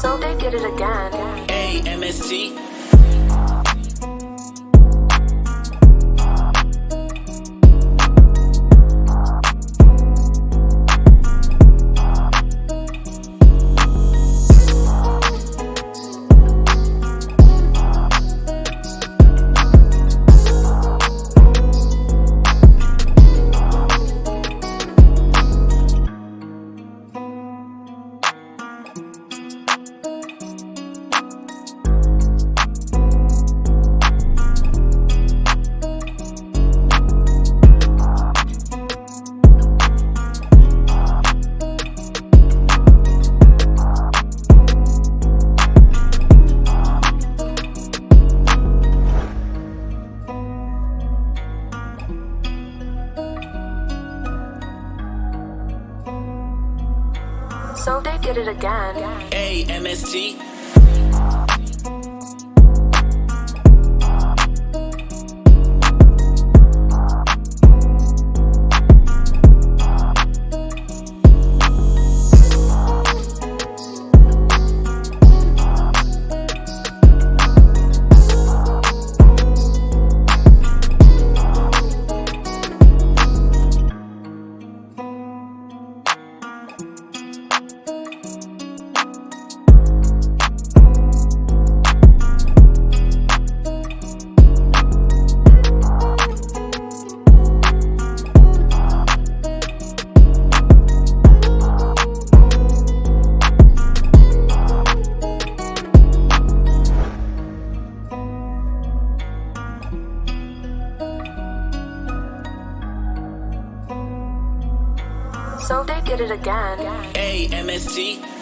So they did it again. A M So they did it again. A M So they did it again. A M S T.